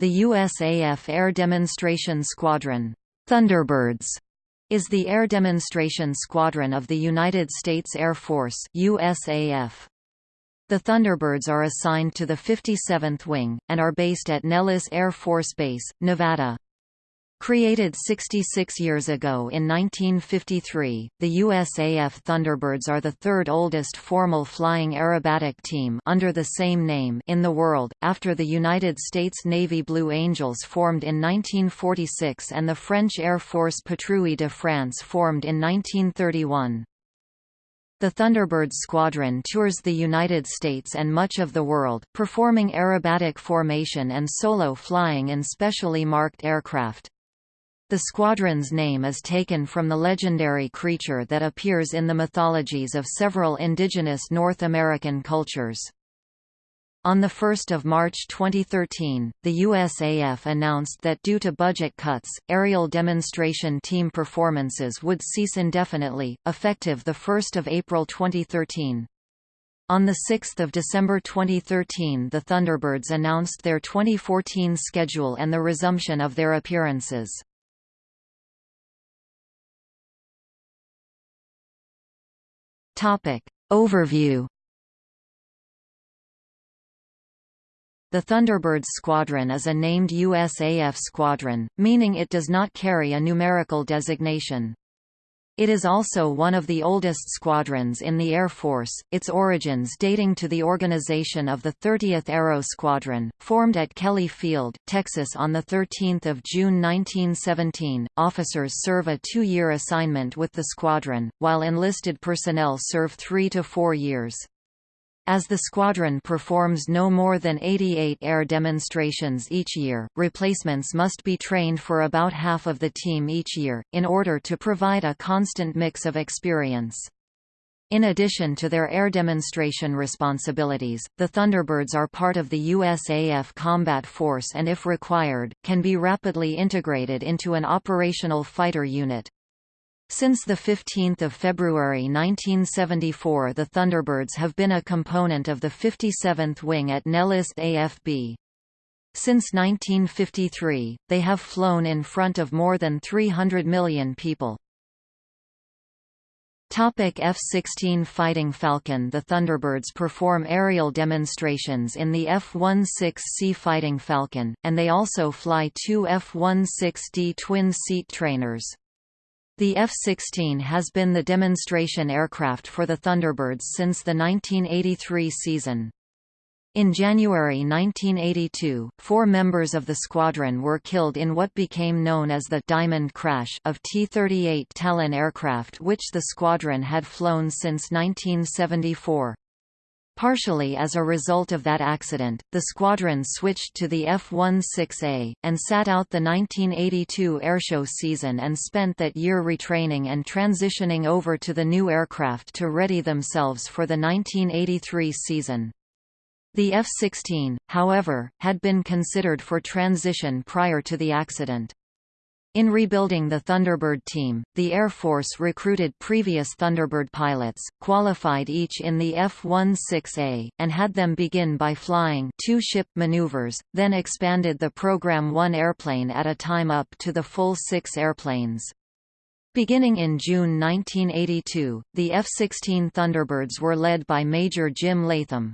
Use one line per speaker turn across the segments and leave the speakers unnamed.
The USAF Air Demonstration Squadron Thunderbirds is the air demonstration squadron of the United States Air Force USAF. The Thunderbirds are assigned to the 57th Wing, and are based at Nellis Air Force Base, Nevada. Created 66 years ago in 1953, the USAF Thunderbirds are the third oldest formal flying aerobatic team under the same name in the world, after the United States Navy Blue Angels formed in 1946 and the French Air Force Patrouille de France formed in 1931. The Thunderbirds squadron tours the United States and much of the world, performing aerobatic formation and solo flying in specially marked aircraft. The squadron's name is taken from the legendary creature that appears in the mythologies of several indigenous North American cultures. On 1 March 2013, the USAF announced that due to budget cuts, aerial demonstration team performances would cease indefinitely, effective 1 April 2013. On 6 December 2013 the Thunderbirds announced their 2014 schedule and the resumption of their appearances. Topic. Overview The Thunderbirds Squadron is a named USAF squadron, meaning it does not carry a numerical designation. It is also one of the oldest squadrons in the Air Force, its origins dating to the organization of the 30th Aero Squadron, formed at Kelly Field, Texas on 13 June 1917. Officers serve a two-year assignment with the squadron, while enlisted personnel serve three to four years. As the squadron performs no more than 88 air demonstrations each year, replacements must be trained for about half of the team each year, in order to provide a constant mix of experience. In addition to their air demonstration responsibilities, the Thunderbirds are part of the USAF Combat Force and if required, can be rapidly integrated into an operational fighter unit. Since 15 February 1974 the Thunderbirds have been a component of the 57th Wing at Nellis AFB. Since 1953, they have flown in front of more than 300 million people. F-16 Fighting Falcon The Thunderbirds perform aerial demonstrations in the F-16C Fighting Falcon, and they also fly two F-16D twin-seat trainers. The F-16 has been the demonstration aircraft for the Thunderbirds since the 1983 season. In January 1982, four members of the squadron were killed in what became known as the «Diamond Crash» of T-38 Talon aircraft which the squadron had flown since 1974. Partially as a result of that accident, the squadron switched to the F-16A, and sat out the 1982 airshow season and spent that year retraining and transitioning over to the new aircraft to ready themselves for the 1983 season. The F-16, however, had been considered for transition prior to the accident. In rebuilding the Thunderbird team, the Air Force recruited previous Thunderbird pilots, qualified each in the F-16A, and had them begin by flying two ship maneuvers, then expanded the program one airplane at a time up to the full six airplanes. Beginning in June 1982, the F-16 Thunderbirds were led by Major Jim Latham.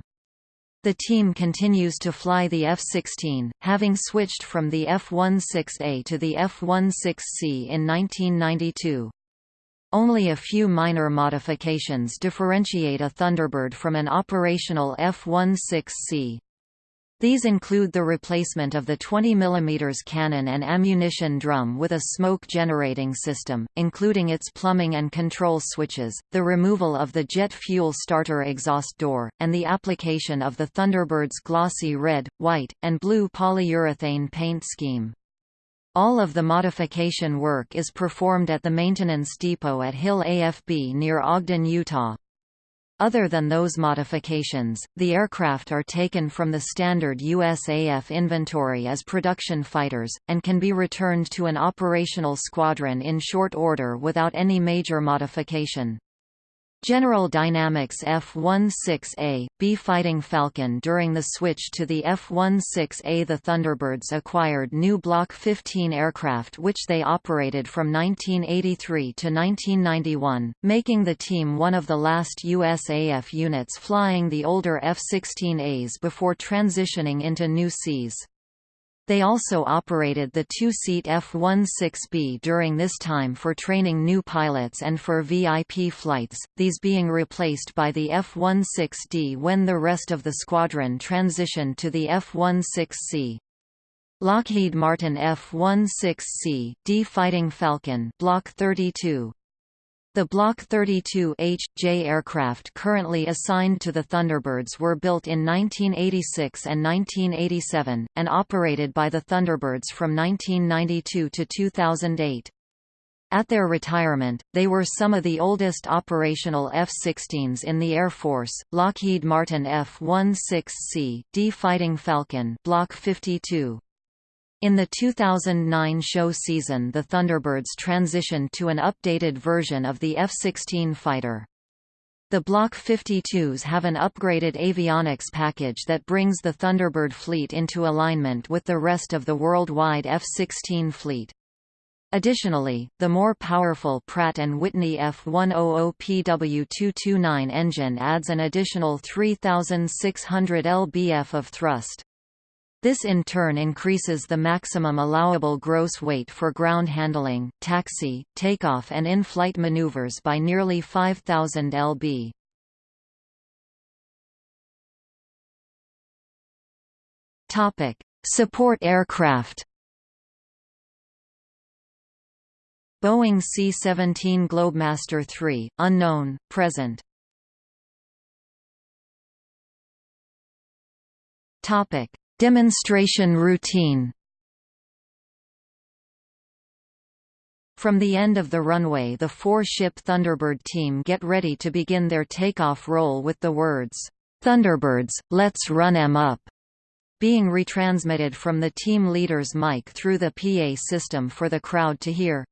The team continues to fly the F-16, having switched from the F-16A to the F-16C in 1992. Only a few minor modifications differentiate a Thunderbird from an operational F-16C. These include the replacement of the 20 mm cannon and ammunition drum with a smoke-generating system, including its plumbing and control switches, the removal of the jet fuel starter exhaust door, and the application of the Thunderbird's glossy red, white, and blue polyurethane paint scheme. All of the modification work is performed at the maintenance depot at Hill AFB near Ogden, Utah. Other than those modifications, the aircraft are taken from the standard USAF inventory as production fighters, and can be returned to an operational squadron in short order without any major modification. General Dynamics F-16A, B Fighting Falcon During the switch to the F-16A the Thunderbirds acquired new Block 15 aircraft which they operated from 1983 to 1991, making the team one of the last USAF units flying the older F-16As before transitioning into new Cs. They also operated the two-seat F-16B during this time for training new pilots and for VIP flights, these being replaced by the F-16D when the rest of the squadron transitioned to the F-16C. Lockheed Martin F-16C D Fighting Falcon Block 32 the Block 32H.J aircraft currently assigned to the Thunderbirds were built in 1986 and 1987, and operated by the Thunderbirds from 1992 to 2008. At their retirement, they were some of the oldest operational F-16s in the Air Force. Lockheed Martin F-16C D Fighting Falcon Block 52 in the 2009 show season the Thunderbirds transitioned to an updated version of the F-16 fighter. The Block 52s have an upgraded avionics package that brings the Thunderbird fleet into alignment with the rest of the worldwide F-16 fleet. Additionally, the more powerful Pratt & Whitney F100PW229 engine adds an additional 3,600 lbf of thrust. This in turn increases the maximum allowable gross weight for ground handling, taxi, takeoff and in-flight maneuvers by nearly 5,000 lb. Support aircraft. Boeing C-17 Globemaster III, unknown, present. Topic: Demonstration routine From the end of the runway the four-ship Thunderbird team get ready to begin their takeoff roll with the words, "'Thunderbirds, let's run 'em up' being retransmitted from the team leader's mic through the PA system for the crowd to hear.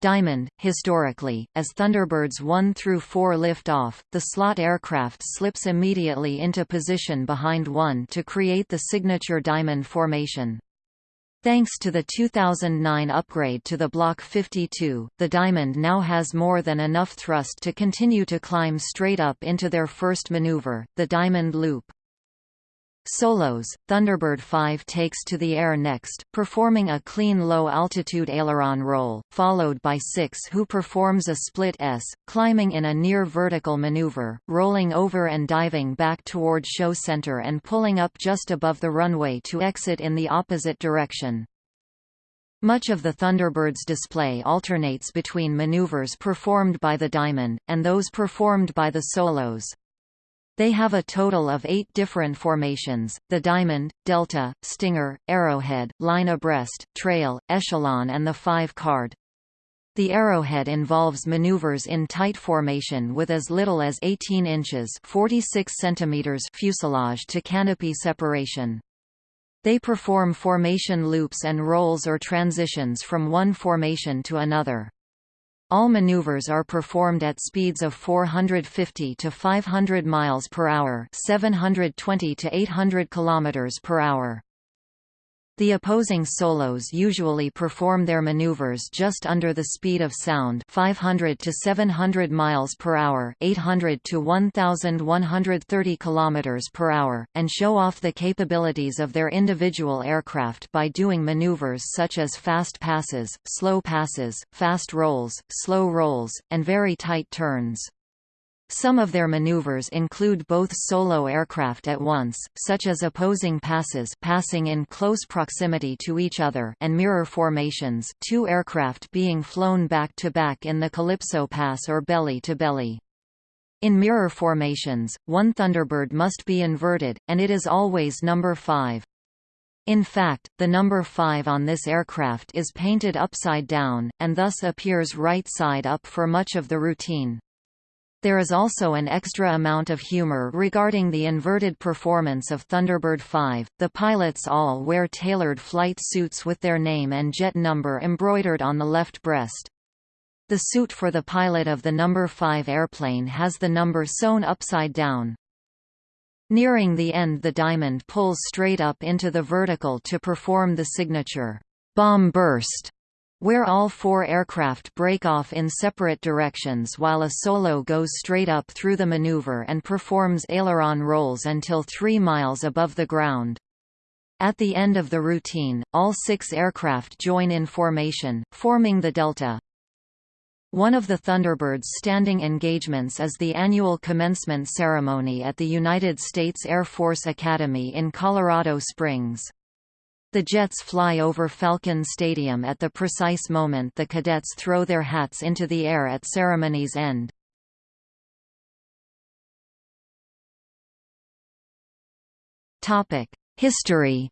Diamond, historically, as Thunderbirds 1 through 4 lift off, the slot aircraft slips immediately into position behind 1 to create the signature diamond formation. Thanks to the 2009 upgrade to the Block 52, the Diamond now has more than enough thrust to continue to climb straight up into their first maneuver, the Diamond Loop. Solos, Thunderbird 5 takes to the air next, performing a clean low-altitude aileron roll, followed by 6 who performs a split S, climbing in a near-vertical maneuver, rolling over and diving back toward show center and pulling up just above the runway to exit in the opposite direction. Much of the Thunderbird's display alternates between maneuvers performed by the Diamond, and those performed by the Solos. They have a total of eight different formations, the diamond, delta, stinger, arrowhead, line abreast, trail, echelon and the five-card. The arrowhead involves maneuvers in tight formation with as little as 18 inches 46 centimeters fuselage to canopy separation. They perform formation loops and rolls or transitions from one formation to another. All maneuvers are performed at speeds of 450 to 500 miles per hour, 720 to 800 kilometers per hour. The opposing solos usually perform their maneuvers just under the speed of sound 500 to 700 miles per hour 800 to 1130 kilometers per hour, and show off the capabilities of their individual aircraft by doing maneuvers such as fast passes, slow passes, fast rolls, slow rolls, and very tight turns. Some of their maneuvers include both solo aircraft at once, such as opposing passes passing in close proximity to each other and mirror formations two aircraft being flown back-to-back -back in the Calypso Pass or belly-to-belly. -belly. In mirror formations, one Thunderbird must be inverted, and it is always number 5. In fact, the number 5 on this aircraft is painted upside down, and thus appears right side up for much of the routine. There is also an extra amount of humor regarding the inverted performance of Thunderbird 5. The pilots all wear tailored flight suits with their name and jet number embroidered on the left breast. The suit for the pilot of the number 5 airplane has the number sewn upside down. Nearing the end the diamond pulls straight up into the vertical to perform the signature bomb burst, where all four aircraft break off in separate directions while a solo goes straight up through the maneuver and performs aileron rolls until three miles above the ground. At the end of the routine, all six aircraft join in formation, forming the delta. One of the Thunderbird's standing engagements is the annual commencement ceremony at the United States Air Force Academy in Colorado Springs. The jets fly over Falcon Stadium at the precise moment the cadets throw their hats into the air at ceremony's end. History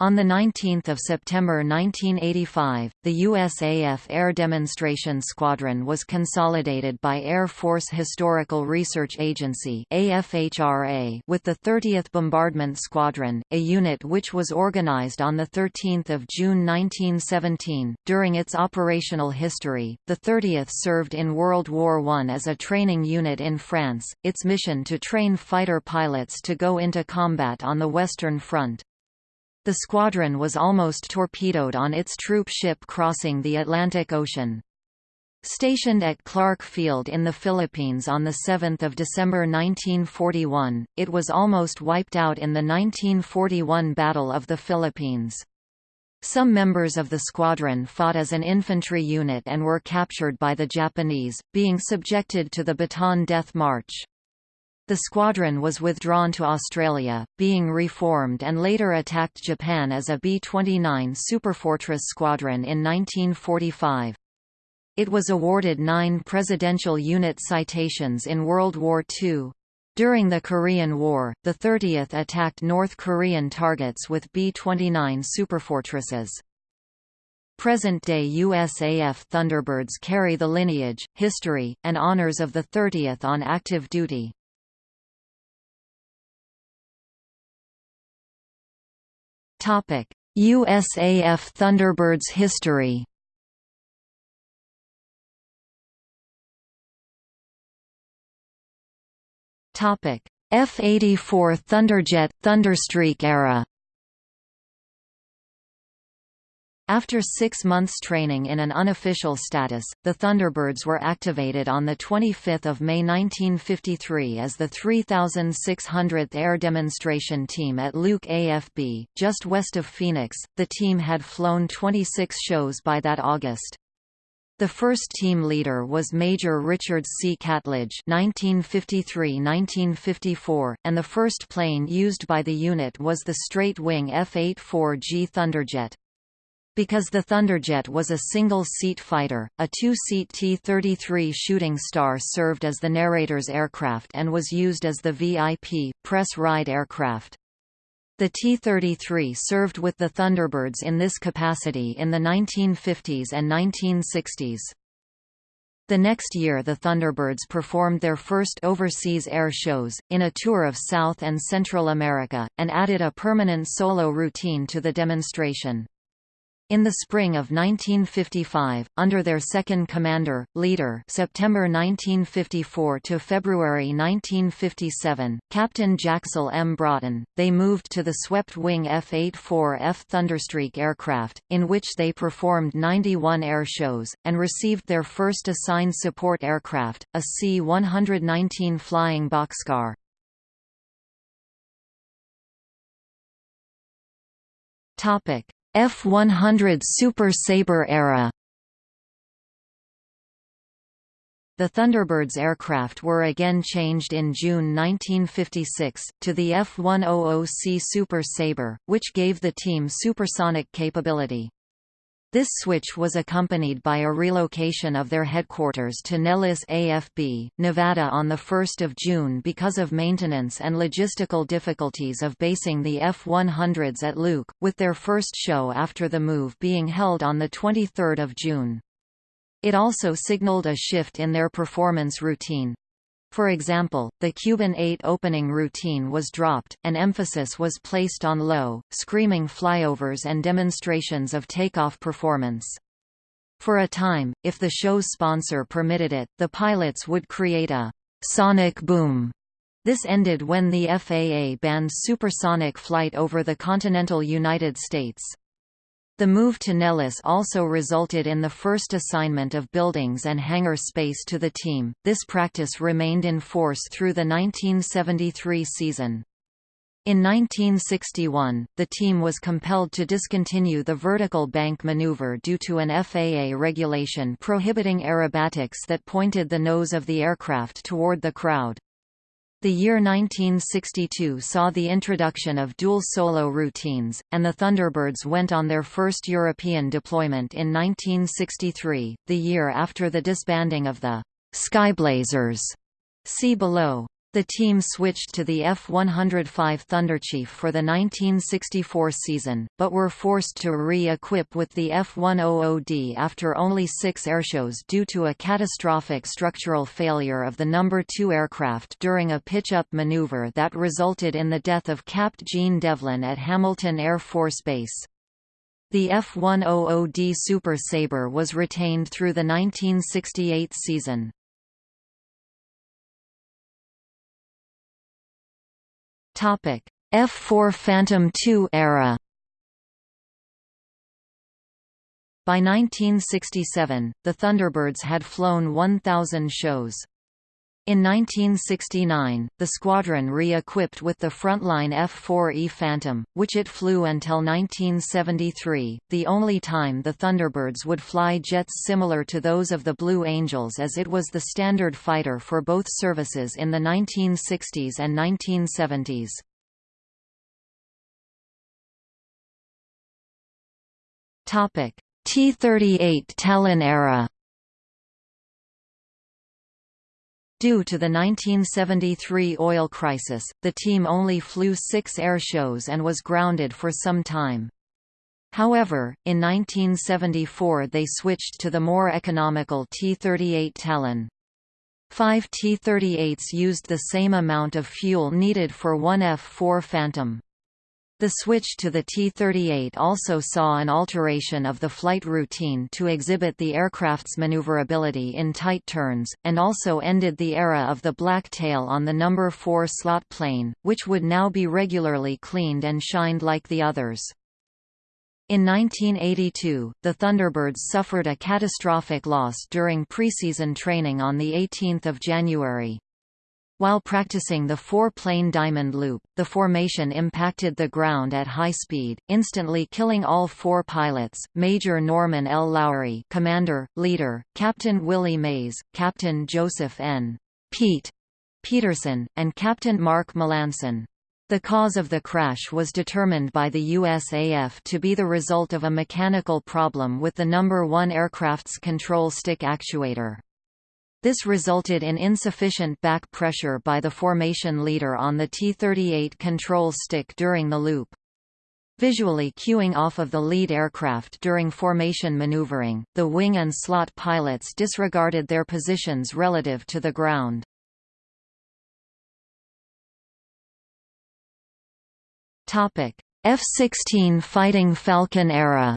On 19 September 1985, the USAF Air Demonstration Squadron was consolidated by Air Force Historical Research Agency with the 30th Bombardment Squadron, a unit which was organized on 13 June 1917. During its operational history, the 30th served in World War I as a training unit in France, its mission to train fighter pilots to go into combat on the Western Front. The squadron was almost torpedoed on its troop ship crossing the Atlantic Ocean. Stationed at Clark Field in the Philippines on 7 December 1941, it was almost wiped out in the 1941 Battle of the Philippines. Some members of the squadron fought as an infantry unit and were captured by the Japanese, being subjected to the Bataan Death March. The squadron was withdrawn to Australia, being reformed and later attacked Japan as a B-29 Superfortress squadron in 1945. It was awarded nine Presidential Unit citations in World War II. During the Korean War, the 30th attacked North Korean targets with B-29 Superfortresses. Present-day USAF Thunderbirds carry the lineage, history, and honors of the 30th on active duty. USAF Thunderbirds history. Topic: F-84 Thunderjet Thunderstreak era. After six months training in an unofficial status, the Thunderbirds were activated on 25 May 1953 as the 3,600th Air Demonstration Team at Luke AFB, just west of Phoenix. The team had flown 26 shows by that August. The first team leader was Major Richard C. Catledge (1953–1954), and the first plane used by the unit was the straight-wing F-84G Thunderjet. Because the Thunderjet was a single-seat fighter, a two-seat T-33 Shooting Star served as the narrator's aircraft and was used as the VIP, press ride aircraft. The T-33 served with the Thunderbirds in this capacity in the 1950s and 1960s. The next year the Thunderbirds performed their first overseas air shows, in a tour of South and Central America, and added a permanent solo routine to the demonstration. In the spring of 1955, under their second commander, leader September 1954 to February 1957, Captain Jacksel M. Broughton, they moved to the swept-wing F-84F Thunderstreak aircraft, in which they performed 91 air shows, and received their first assigned support aircraft, a C-119 Flying Boxcar. Topic F-100 Super Sabre era The Thunderbirds aircraft were again changed in June 1956, to the F-100C Super Sabre, which gave the team supersonic capability. This switch was accompanied by a relocation of their headquarters to Nellis AFB, Nevada on 1 June because of maintenance and logistical difficulties of basing the F-100s at Luke, with their first show after the move being held on 23 June. It also signaled a shift in their performance routine. For example, the Cuban 8 opening routine was dropped, and emphasis was placed on low, screaming flyovers and demonstrations of takeoff performance. For a time, if the show's sponsor permitted it, the pilots would create a sonic boom. This ended when the FAA banned supersonic flight over the continental United States. The move to Nellis also resulted in the first assignment of buildings and hangar space to the team. This practice remained in force through the 1973 season. In 1961, the team was compelled to discontinue the vertical bank maneuver due to an FAA regulation prohibiting aerobatics that pointed the nose of the aircraft toward the crowd. The year 1962 saw the introduction of dual solo routines, and the Thunderbirds went on their first European deployment in 1963, the year after the disbanding of the Skyblazers. See below. The team switched to the F-105 Thunderchief for the 1964 season, but were forced to re-equip with the F-100D after only six airshows due to a catastrophic structural failure of the No. 2 aircraft during a pitch-up maneuver that resulted in the death of Capt. Gene Devlin at Hamilton Air Force Base. The F-100D Super Sabre was retained through the 1968 season. F4 Phantom II era. By 1967, the Thunderbirds had flown 1,000 shows. In 1969, the squadron re-equipped with the frontline F-4E Phantom, which it flew until 1973, the only time the Thunderbirds would fly jets similar to those of the Blue Angels as it was the standard fighter for both services in the 1960s and 1970s. T-38 Talon era Due to the 1973 oil crisis, the team only flew six air shows and was grounded for some time. However, in 1974 they switched to the more economical T-38 Talon. Five T-38s used the same amount of fuel needed for one F-4 Phantom. The switch to the T-38 also saw an alteration of the flight routine to exhibit the aircraft's maneuverability in tight turns, and also ended the era of the black tail on the number 4 slot plane, which would now be regularly cleaned and shined like the others. In 1982, the Thunderbirds suffered a catastrophic loss during preseason training on 18 January. While practicing the four-plane diamond loop, the formation impacted the ground at high speed, instantly killing all four pilots, Major Norman L. Lowry commander, leader, Captain Willie Mays, Captain Joseph N. Pete Peterson, and Captain Mark Melancon. The cause of the crash was determined by the USAF to be the result of a mechanical problem with the number 1 aircraft's control stick actuator. This resulted in insufficient back pressure by the formation leader on the T-38 control stick during the loop. Visually cueing off of the lead aircraft during formation maneuvering, the wing and slot pilots disregarded their positions relative to the ground. F-16 Fighting Falcon era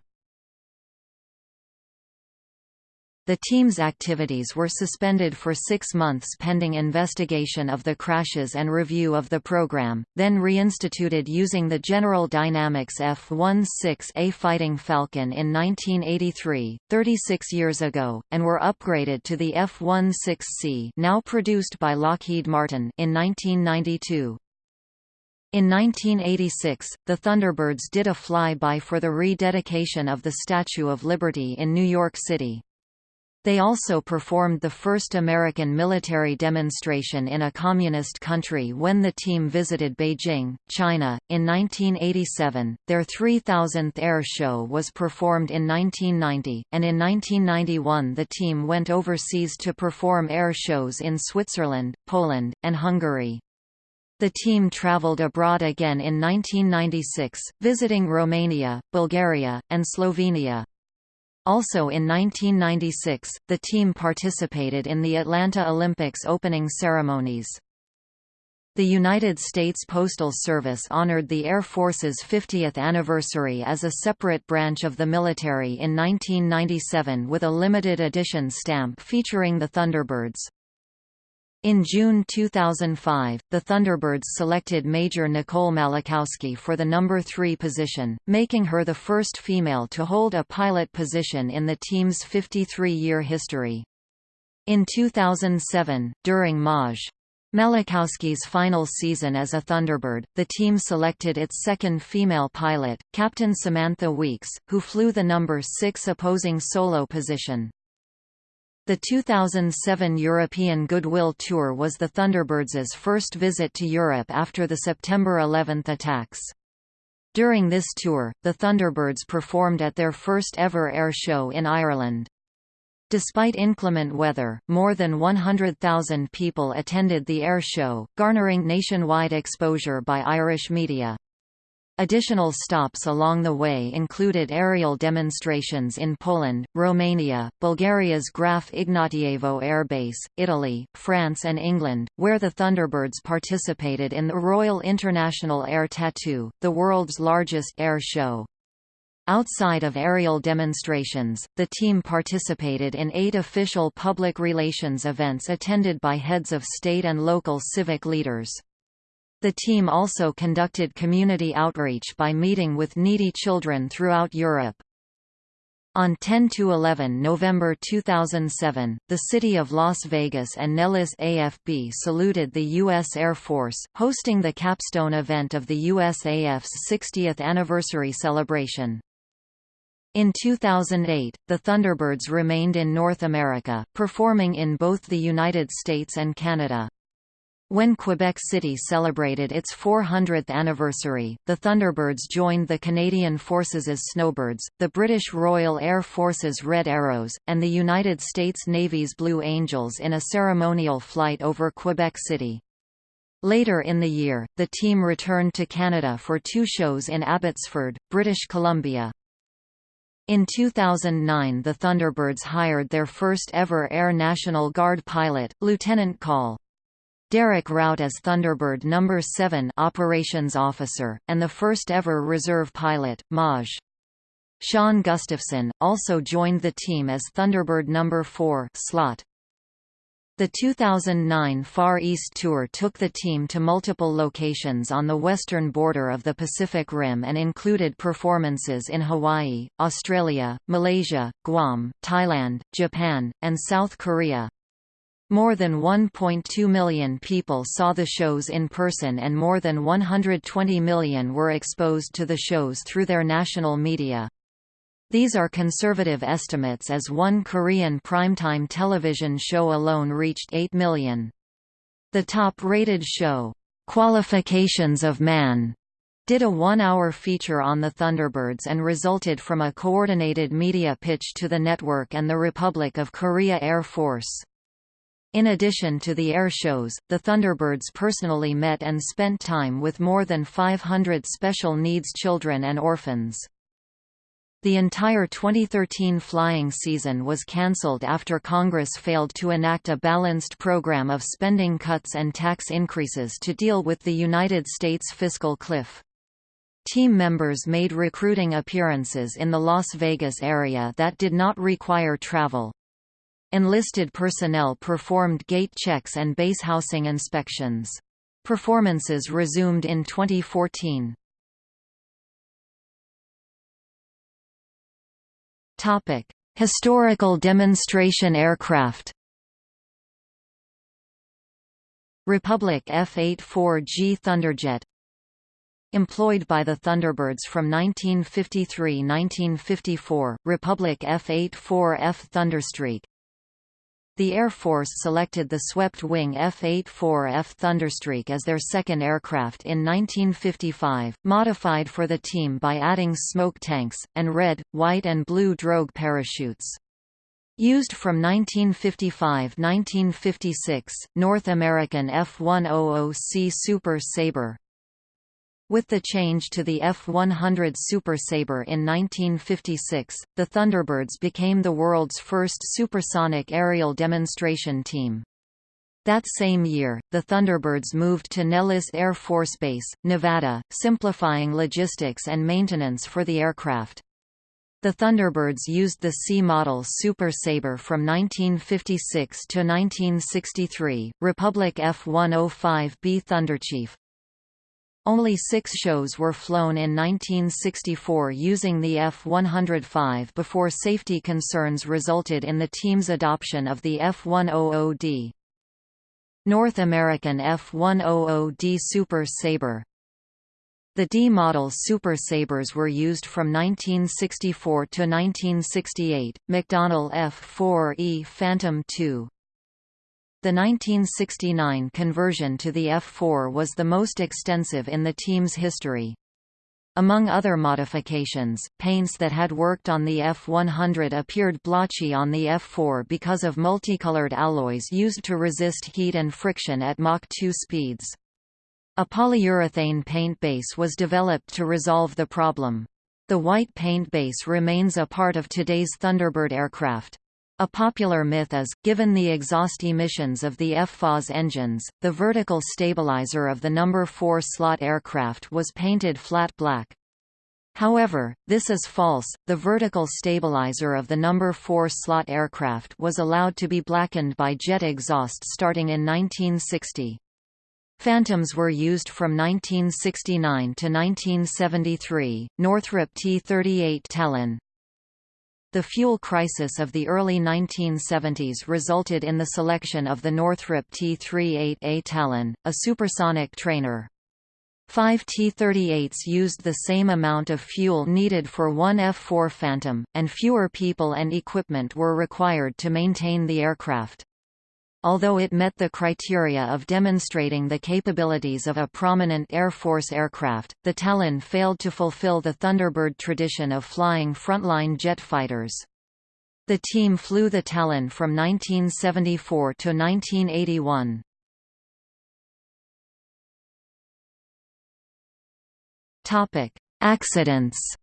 The team's activities were suspended for six months pending investigation of the crashes and review of the program, then reinstituted using the General Dynamics F-16A Fighting Falcon in 1983, 36 years ago, and were upgraded to the F-16C now produced by Lockheed Martin in 1992. In 1986, the Thunderbirds did a fly-by for the rededication of the Statue of Liberty in New York City. They also performed the first American military demonstration in a communist country when the team visited Beijing, China. In 1987, their 3000th air show was performed in 1990, and in 1991 the team went overseas to perform air shows in Switzerland, Poland, and Hungary. The team traveled abroad again in 1996, visiting Romania, Bulgaria, and Slovenia. Also in 1996, the team participated in the Atlanta Olympics opening ceremonies. The United States Postal Service honored the Air Force's 50th anniversary as a separate branch of the military in 1997 with a limited edition stamp featuring the Thunderbirds. In June 2005, the Thunderbirds selected Major Nicole Malachowski for the number 3 position, making her the first female to hold a pilot position in the team's 53-year history. In 2007, during Maj. Malachowski's final season as a Thunderbird, the team selected its second female pilot, Captain Samantha Weeks, who flew the number 6 opposing solo position. The 2007 European Goodwill Tour was the Thunderbirds' first visit to Europe after the September 11 attacks. During this tour, the Thunderbirds performed at their first ever air show in Ireland. Despite inclement weather, more than 100,000 people attended the air show, garnering nationwide exposure by Irish media. Additional stops along the way included aerial demonstrations in Poland, Romania, Bulgaria's Graf Ignatievo Air Base, Italy, France and England, where the Thunderbirds participated in the Royal International Air Tattoo, the world's largest air show. Outside of aerial demonstrations, the team participated in eight official public relations events attended by heads of state and local civic leaders. The team also conducted community outreach by meeting with needy children throughout Europe. On 10–11 November 2007, the city of Las Vegas and Nellis AFB saluted the U.S. Air Force, hosting the capstone event of the USAF's 60th anniversary celebration. In 2008, the Thunderbirds remained in North America, performing in both the United States and Canada. When Quebec City celebrated its 400th anniversary, the Thunderbirds joined the Canadian Forces' as Snowbirds, the British Royal Air Force's Red Arrows, and the United States Navy's Blue Angels in a ceremonial flight over Quebec City. Later in the year, the team returned to Canada for two shows in Abbotsford, British Columbia. In 2009 the Thunderbirds hired their first ever Air National Guard pilot, Lieutenant Col. Derek Routt as Thunderbird No. 7 operations officer, and the first ever reserve pilot, Maj. Sean Gustafson, also joined the team as Thunderbird No. 4 slot. The 2009 Far East Tour took the team to multiple locations on the western border of the Pacific Rim and included performances in Hawaii, Australia, Malaysia, Guam, Thailand, Japan, and South Korea. More than 1.2 million people saw the shows in person and more than 120 million were exposed to the shows through their national media. These are conservative estimates as one Korean primetime television show alone reached 8 million. The top-rated show, Qualifications of Man, did a one-hour feature on the Thunderbirds and resulted from a coordinated media pitch to the network and the Republic of Korea Air Force. In addition to the air shows, the Thunderbirds personally met and spent time with more than 500 special needs children and orphans. The entire 2013 flying season was cancelled after Congress failed to enact a balanced program of spending cuts and tax increases to deal with the United States fiscal cliff. Team members made recruiting appearances in the Las Vegas area that did not require travel. Enlisted personnel performed gate checks and base housing inspections. Performances resumed in 2014. Topic: Historical demonstration aircraft. Republic F-84G Thunderjet Employed by the Thunderbirds from 1953–1954, Republic F-84F Thunderstreak the Air Force selected the swept-wing F-84F Thunderstreak as their second aircraft in 1955, modified for the team by adding smoke tanks, and red, white and blue drogue parachutes. Used from 1955–1956, North American F-100C Super Sabre With the change to the F-100 Super Sabre in 1956, the Thunderbirds became the world's first supersonic aerial demonstration team. That same year, the Thunderbirds moved to Nellis Air Force Base, Nevada, simplifying logistics and maintenance for the aircraft. The Thunderbirds used the C-model Super Sabre from 1956 to 1963, Republic F-105B Thunderchief. Only six shows were flown in 1964 using the F-105 before safety concerns resulted in the team's adoption of the F-100D. North American F-100D Super Sabre The D-model Super Sabres were used from 1964 to 1968, McDonnell F-4E Phantom II. The 1969 conversion to the F4 was the most extensive in the team's history. Among other modifications, paints that had worked on the F100 appeared blotchy on the F4 because of multicolored alloys used to resist heat and friction at Mach 2 speeds. A polyurethane paint base was developed to resolve the problem. The white paint base remains a part of today's Thunderbird aircraft. A popular myth is, given the exhaust emissions of the FFAS engines, the vertical stabilizer of the number 4 slot aircraft was painted flat black. However, this is false, the vertical stabilizer of the number 4 slot aircraft was allowed to be blackened by jet exhaust starting in 1960. Phantoms were used from 1969 to 1973, Northrop T-38 Talon, the fuel crisis of the early 1970s resulted in the selection of the Northrop T-38A Talon, a supersonic trainer. Five T-38s used the same amount of fuel needed for one F-4 Phantom, and fewer people and equipment were required to maintain the aircraft. Although it met the criteria of demonstrating the capabilities of a prominent Air Force aircraft, the Talon failed to fulfill the Thunderbird tradition of flying frontline jet fighters. The team flew the Talon from 1974 to 1981. Topic: Accidents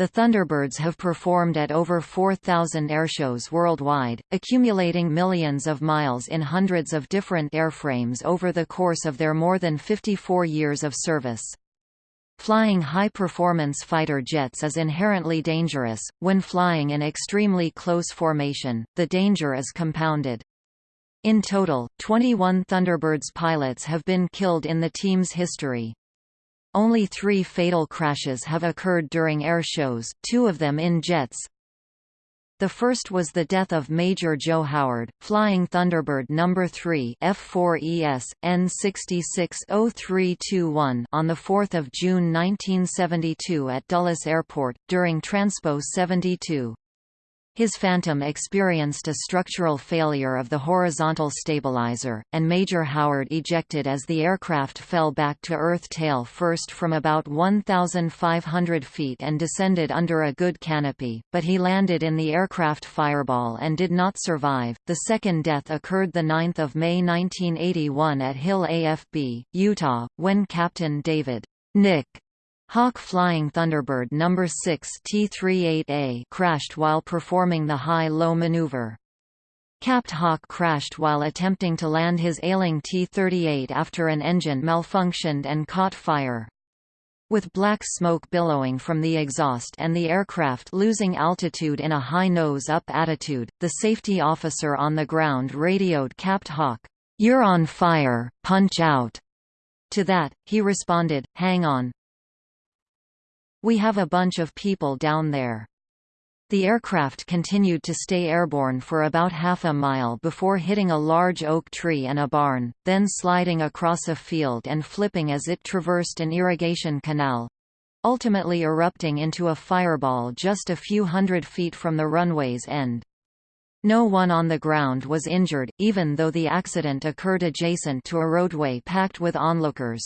The Thunderbirds have performed at over 4,000 airshows worldwide, accumulating millions of miles in hundreds of different airframes over the course of their more than 54 years of service. Flying high-performance fighter jets is inherently dangerous. When flying in extremely close formation, the danger is compounded. In total, 21 Thunderbirds pilots have been killed in the team's history. Only three fatal crashes have occurred during air shows, two of them in jets. The first was the death of Major Joe Howard, flying Thunderbird No. 3 F4ES, N660321 on 4 June 1972 at Dulles Airport, during Transpo 72. His Phantom experienced a structural failure of the horizontal stabilizer, and Major Howard ejected as the aircraft fell back to Earth tail first from about 1,500 feet and descended under a good canopy, but he landed in the aircraft fireball and did not survive. The second death occurred 9 May 1981 at Hill AFB, Utah, when Captain David Nick Hauck Flying Thunderbird No. 6 T-38A crashed while performing the high-low maneuver. Capt Hauck crashed while attempting to land his ailing T-38 after an engine malfunctioned and caught fire. With black smoke billowing from the exhaust and the aircraft losing altitude in a high nose-up attitude, the safety officer on the ground radioed Capt Hauck, "'You're on fire, punch out!' To that, he responded, hang on, we have a bunch of people down there. The aircraft continued to stay airborne for about half a mile before hitting a large oak tree and a barn, then sliding across a field and flipping as it traversed an irrigation canal—ultimately erupting into a fireball just a few hundred feet from the runway's end. No one on the ground was injured, even though the accident occurred adjacent to a roadway packed with onlookers.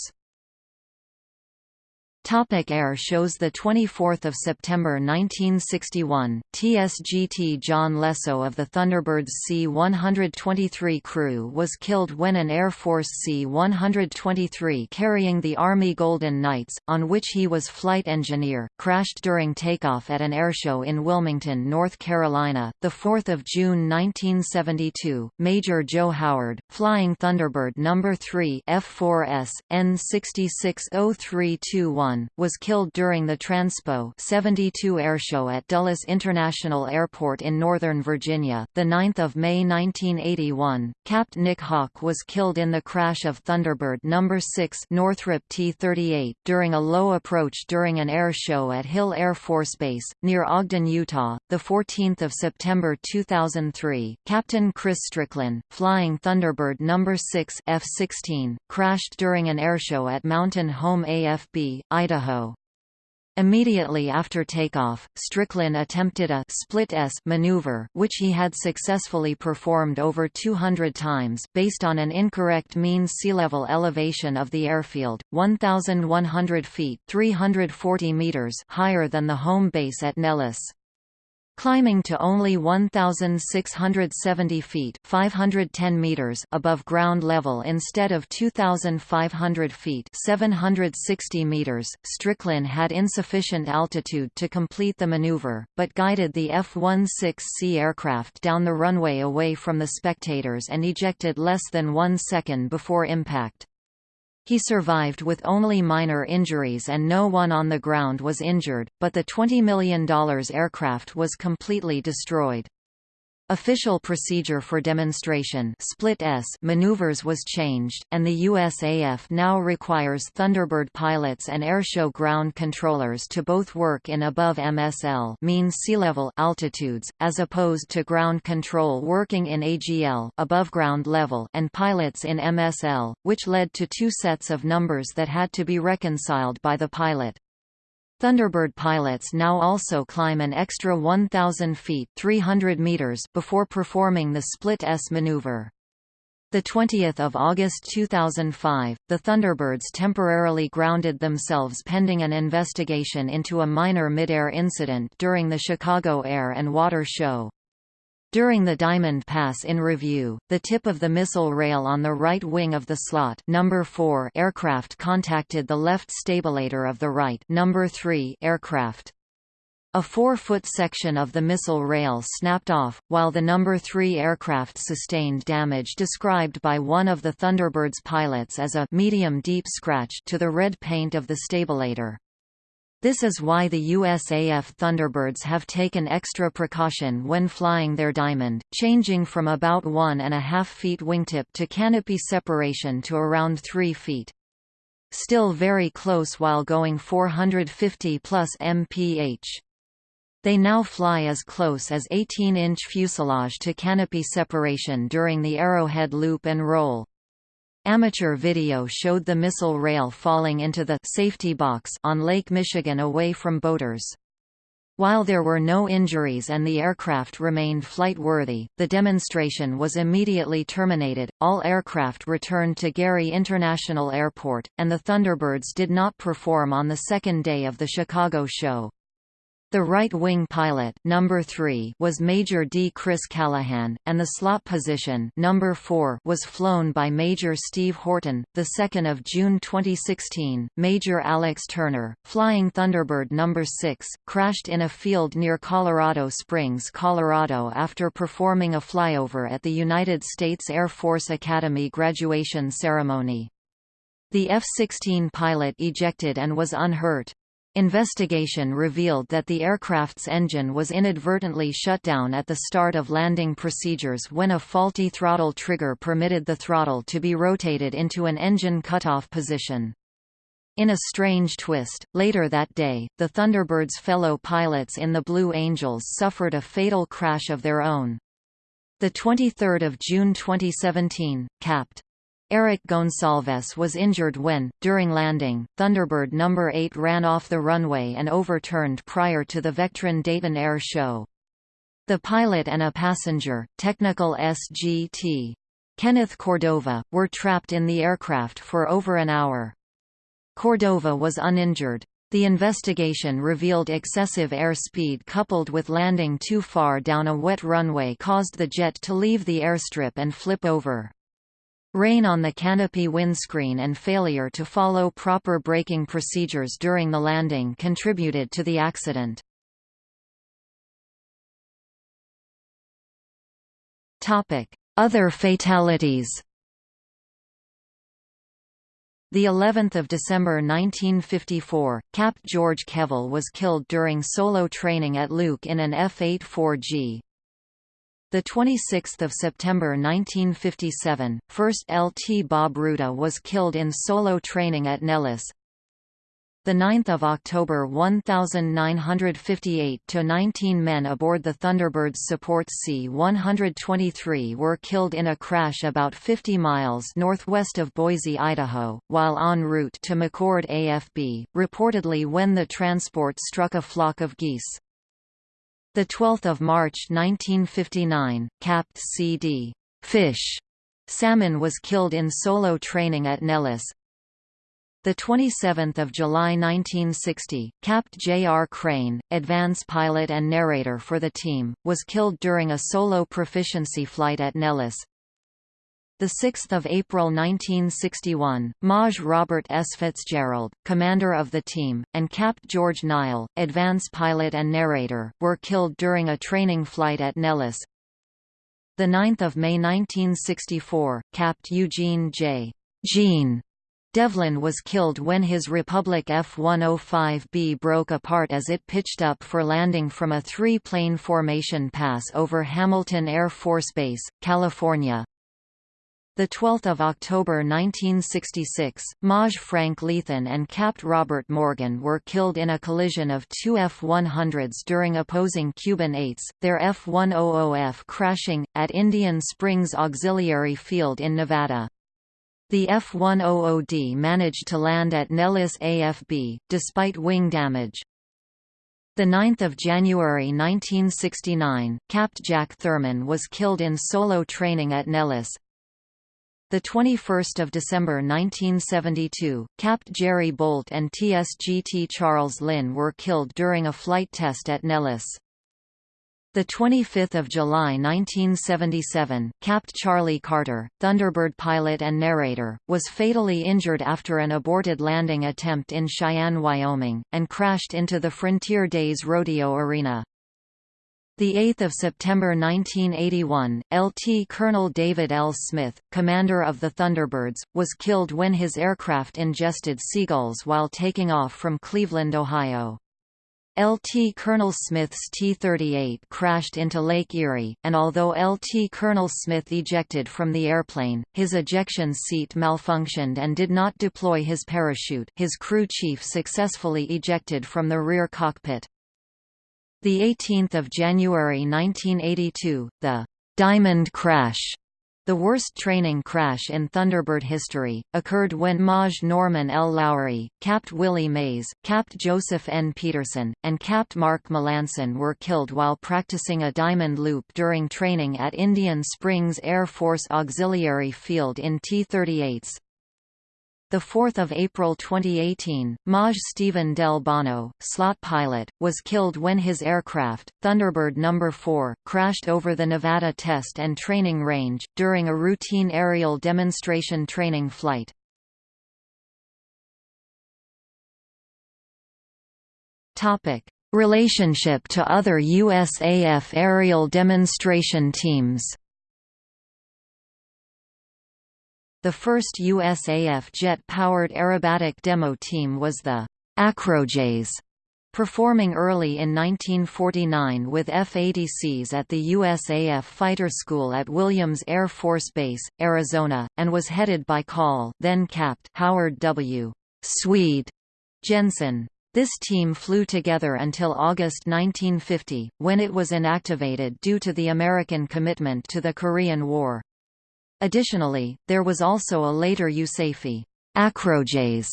Topic Air shows the 24th of September 1961 TSGT John Lesso of the Thunderbird's C-123 crew was killed when an Air Force C-123 carrying the Army Golden Knights on which he was flight engineer crashed during takeoff at an airshow in Wilmington, North Carolina. The 4th of June 1972 Major Joe Howard flying Thunderbird number 3 F4S N660321 was killed during the Transpo 72 airshow at Dulles International Airport in Northern Virginia. The 9th of May 1981, Capt. Nick Hauck was killed in the crash of Thunderbird No. 6 Northrop T-38 during a low approach during an air show at Hill Air Force Base near Ogden, Utah. The 14th of September 2003, Captain Chris Strickland, flying Thunderbird No. 6 F-16, crashed during an airshow at Mountain Home AFB, Idaho. Immediately after takeoff, Stricklin attempted a split S maneuver which he had successfully performed over 200 times based on an incorrect mean sea level elevation of the airfield, 1,100 feet 340 meters higher than the home base at Nellis climbing to only 1,670 feet 510 meters above ground level instead of 2,500 feet 760 meters. Stricklin had insufficient altitude to complete the maneuver, but guided the F-16C aircraft down the runway away from the spectators and ejected less than one second before impact. He survived with only minor injuries and no one on the ground was injured, but the $20 million aircraft was completely destroyed. Official procedure for demonstration split S maneuvers was changed, and the USAF now requires Thunderbird pilots and airshow ground controllers to both work in above MSL mean sea level altitudes, as opposed to ground control working in AGL above ground level and pilots in MSL, which led to two sets of numbers that had to be reconciled by the pilot. Thunderbird pilots now also climb an extra 1,000 feet 300 meters before performing the split-S maneuver. 20 August 2005, the Thunderbirds temporarily grounded themselves pending an investigation into a minor mid-air incident during the Chicago Air and Water Show. During the Diamond Pass in review, the tip of the missile rail on the right wing of the slot number 4 aircraft contacted the left stabilator of the right number 3 aircraft. A four-foot section of the missile rail snapped off, while the number 3 aircraft sustained damage described by one of the Thunderbird's pilots as a medium deep scratch to the red paint of the stabilator. This is why the USAF Thunderbirds have taken extra precaution when flying their Diamond, changing from about one and a half feet wingtip to canopy separation to around 3 feet. Still very close while going 450 plus mph. They now fly as close as 18-inch fuselage to canopy separation during the Arrowhead loop and roll. Amateur video showed the missile rail falling into the safety box on Lake Michigan away from boaters. While there were no injuries and the aircraft remained flight-worthy, the demonstration was immediately terminated, all aircraft returned to Gary International Airport, and the Thunderbirds did not perform on the second day of the Chicago show. The right-wing pilot number 3 was Major D. Chris Callahan, and the slot position number 4 was flown by Major Steve Horton. The 2nd of June 2016, Major Alex Turner, flying Thunderbird number 6, crashed in a field near Colorado Springs, Colorado after performing a flyover at the United States Air Force Academy graduation ceremony. The F-16 pilot ejected and was unhurt. Investigation revealed that the aircraft's engine was inadvertently shut down at the start of landing procedures when a faulty throttle trigger permitted the throttle to be rotated into an engine cutoff position. In a strange twist, later that day, the Thunderbird's fellow pilots in the Blue Angels suffered a fatal crash of their own. 23 June 2017, Capt. Eric Gonsalves was injured when, during landing, Thunderbird No. 8 ran off the runway and overturned prior to the Vectren Dayton Air Show. The pilot and a passenger, technical SGT. Kenneth Cordova, were trapped in the aircraft for over an hour. Cordova was uninjured. The investigation revealed excessive airspeed coupled with landing too far down a wet runway caused the jet to leave the airstrip and flip over. Rain on the canopy windscreen and failure to follow proper braking procedures during the landing contributed to the accident. Other fatalities the 11th of December 1954, Cap George Kevell was killed during solo training at Luke in an F-84G. The 26th of September 1957, first LT Bob Ruta was killed in solo training at Nellis. The 9th of October 1958 to 19 men aboard the Thunderbird's support C-123 were killed in a crash about 50 miles northwest of Boise, Idaho, while en route to McChord AFB, reportedly when the transport struck a flock of geese. The 12th of March 1959, Capt. C.D. Fish Salmon was killed in solo training at Nellis. The 27th of July 1960, Capt. J.R. Crane, advance pilot and narrator for the team, was killed during a solo proficiency flight at Nellis. 6 April 1961, Maj Robert S. Fitzgerald, commander of the team, and Capt. George Nile, advance pilot and narrator, were killed during a training flight at Nellis. 9 May 1964, Capt. Eugene J. Gene Devlin was killed when his Republic F-105B broke apart as it pitched up for landing from a three-plane formation pass over Hamilton Air Force Base, California. The 12th of October 1966, Maj Frank Lethen and Capt. Robert Morgan were killed in a collision of two F-100s during opposing Cuban 8s, their F-100F crashing, at Indian Springs Auxiliary Field in Nevada. The F-100D managed to land at Nellis AFB, despite wing damage. 9 January 1969, Capt. Jack Thurman was killed in solo training at Nellis, the 21st of December 1972, Capt. Jerry Bolt and TSGT Charles Lynn were killed during a flight test at Nellis. The 25th of July 1977, Capt. Charlie Carter, Thunderbird pilot and narrator, was fatally injured after an aborted landing attempt in Cheyenne, Wyoming, and crashed into the Frontier Days Rodeo Arena. The 8th of September 1981, LT Colonel David L. Smith, commander of the Thunderbirds, was killed when his aircraft ingested seagulls while taking off from Cleveland, Ohio. LT Colonel Smith's T-38 crashed into Lake Erie, and although LT Colonel Smith ejected from the airplane, his ejection seat malfunctioned and did not deploy his parachute his crew chief successfully ejected from the rear cockpit. The 18th of January 1982, the Diamond Crash, the worst training crash in Thunderbird history, occurred when Maj Norman L. Lowry, Capt. Willie Mays, Capt. Joseph N. Peterson, and Capt. Mark Melancon were killed while practicing a diamond loop during training at Indian Springs Air Force Auxiliary Field in T-38s. 4 April 2018, Maj Stephen Del Bono, slot pilot, was killed when his aircraft, Thunderbird No. 4, crashed over the Nevada Test and Training Range, during a routine aerial demonstration training flight. Relationship to other USAF aerial demonstration teams The first USAF jet-powered aerobatic demo team was the Acrojets, performing early in 1949 with F-80Cs at the USAF Fighter School at Williams Air Force Base, Arizona, and was headed by Col then Capt. Howard W. Swede Jensen. This team flew together until August 1950, when it was inactivated due to the American commitment to the Korean War. Additionally, there was also a later USAFE Acrojets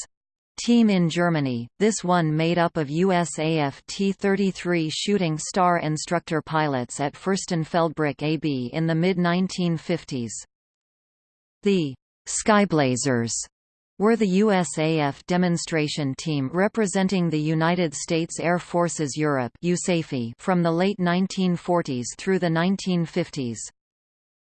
team in Germany, this one made up of USAF T-33 Shooting Star instructor pilots at Furstenfeldbruck AB in the mid-1950s. The Skyblazers were the USAF demonstration team representing the United States Air Forces Europe from the late 1940s through the 1950s.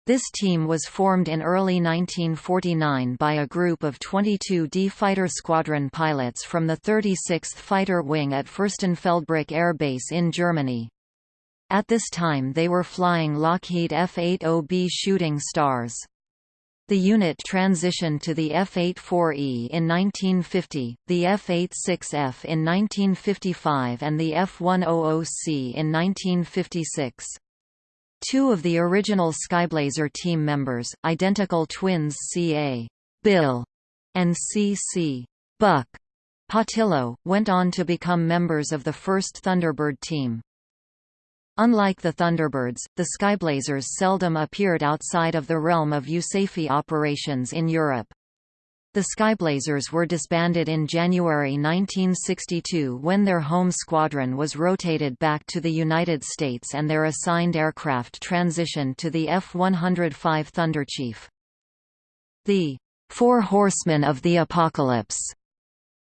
This team was formed in early 1949 by a group of 22 D Fighter Squadron pilots from the 36th Fighter Wing at Fürstenfeldbruck Air Base in Germany. At this time they were flying Lockheed F-80B Shooting Stars. The unit transitioned to the F-84E in 1950, the F-86F in 1955 and the F-100C in 1956. Two of the original Skyblazer team members, identical twins C.A. Bill and C.C. Buck Pattillo, went on to become members of the first Thunderbird team. Unlike the Thunderbirds, the Skyblazers seldom appeared outside of the realm of USAFE operations in Europe. The Skyblazers were disbanded in January 1962 when their home squadron was rotated back to the United States and their assigned aircraft transitioned to the F-105 Thunderchief. The Four Horsemen of the Apocalypse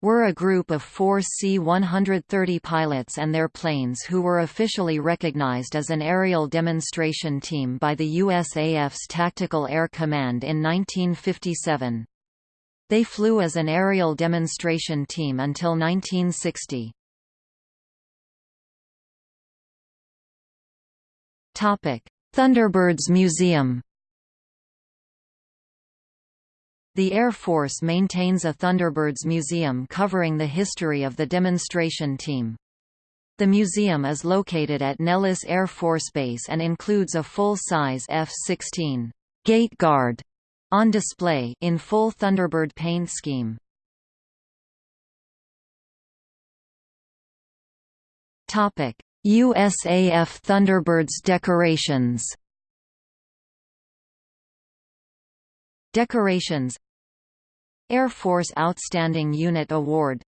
were a group of four C-130 pilots and their planes who were officially recognized as an aerial demonstration team by the USAF's Tactical Air Command in 1957. They flew as an aerial demonstration team until 1960. Thunderbirds Museum The Air Force maintains a Thunderbirds Museum covering the history of the demonstration team. The museum is located at Nellis Air Force Base and includes a full-size F-16 gate guard on display in full Thunderbird paint scheme. Topic: USAF Thunderbirds decorations. Decorations Air Force Outstanding Unit Award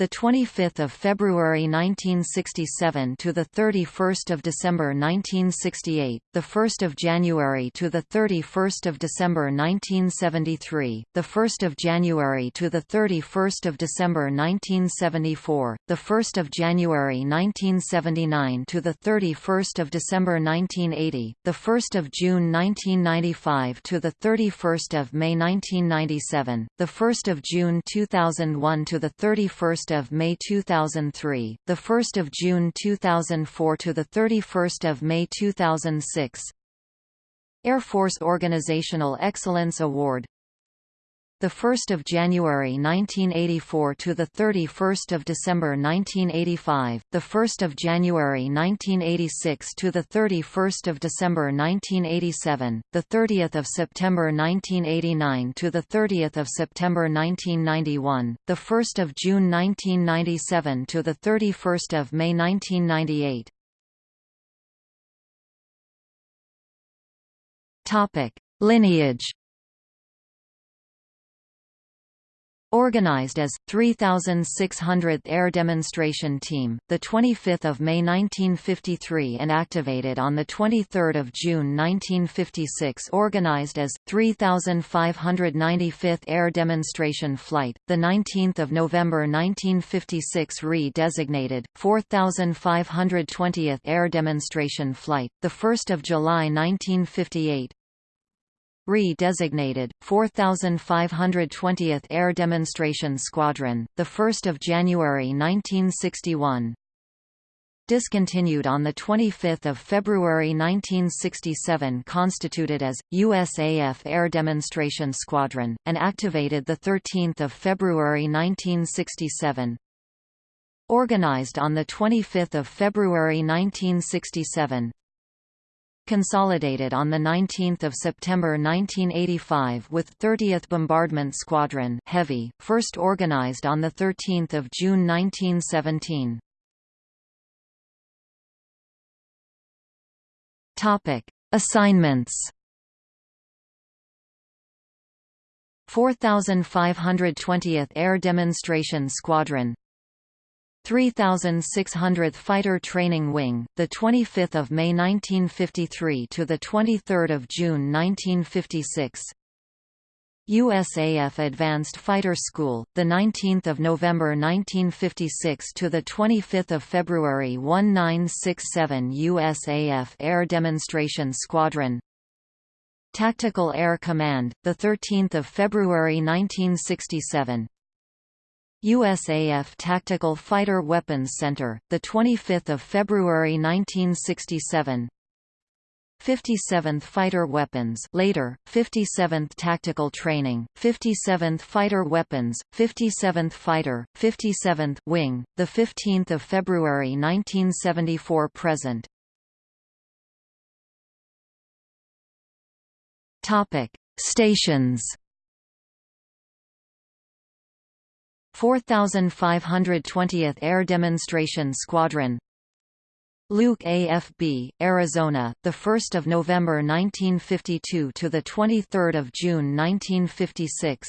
the 25th of February 1967 to the 31st of December 1968, the 1st of January to the 31st of December 1973, the 1st of January to the 31st of December 1974, the 1st of January 1979 to the 31st of December 1980, the 1st of June 1995 to the 31st of May 1997, the 1st of June 2001 to the 31st of May 2003, the 1st of June 2004 to the 31st of May 2006. Air Force Organizational Excellence Award the 1st of January 1984 to the 31st of December 1985, the 1st of January 1986 to the 31st of December 1987, the 30th of September 1989 to the 30th of September 1991, the 1st of June 1997 to the 31st of May 1998. Topic: Lineage Organized as 3600th Air Demonstration Team, the 25th of May 1953 and activated on the 23rd of June 1956. Organized as 3595th Air Demonstration Flight, the 19th of November 1956 re-designated 4520th Air Demonstration Flight, the 1st of July 1958 re-designated 4520th Air Demonstration Squadron, the 1st of January 1961. Discontinued on the 25th of February 1967, constituted as USAF Air Demonstration Squadron, and activated the 13th of February 1967. Organized on the 25th of February 1967, consolidated on 19 September 1985 with 30th Bombardment Squadron Heavy, first organized on 13 June 1917. Assignments 4520th Air Demonstration Squadron 3600th Fighter Training Wing, the 25th of May 1953 to the 23rd of June 1956. USAF Advanced Fighter School, the 19th of November 1956 to the 25th of February 1967 USAF Air Demonstration Squadron. Tactical Air Command, the 13th of February 1967. USAF Tactical Fighter Weapons Center, the 25th of February 1967. 57th Fighter Weapons later, 57th Tactical Training, 57th Fighter Weapons, 57th Fighter, 57th Wing, 15 February 1974 present. Topic: Stations 4520th Air Demonstration Squadron Luke AFB, Arizona, the 1st of November 1952 to the 23rd of June 1956.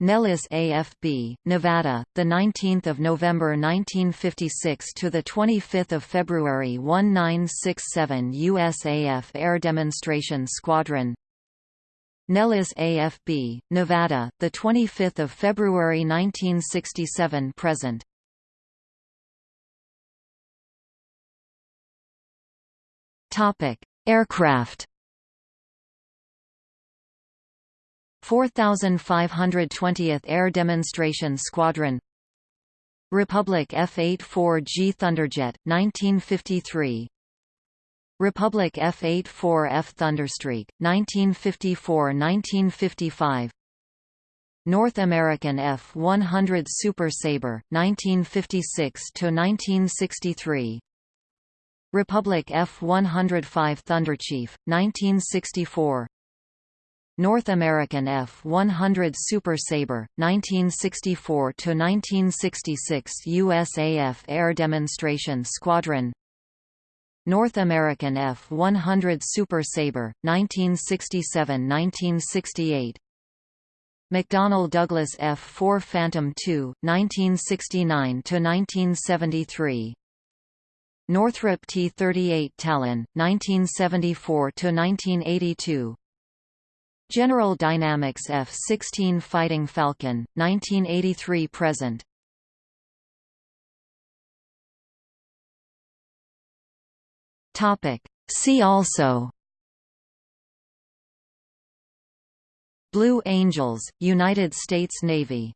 Nellis AFB, Nevada, the 19th of November 1956 to the 25th of February 1967 USAF Air Demonstration Squadron. Nellis AFB, Nevada, the 25th of February 1967 present. Topic: Aircraft. 4520th Air Demonstration Squadron Republic F-84G Thunderjet, 1953 Republic F-84F Thunderstreak, 1954–1955 North American F-100 Super Sabre, 1956–1963 Republic F-105 Thunderchief, 1964 North American F-100 Super Sabre, 1964–1966 USAF Air Demonstration Squadron North American F-100 Super Sabre, 1967–1968 McDonnell Douglas F-4 Phantom II, 1969–1973 Northrop T-38 Talon, 1974–1982 General Dynamics F-16 Fighting Falcon, 1983–present See also. Blue Angels, United States Navy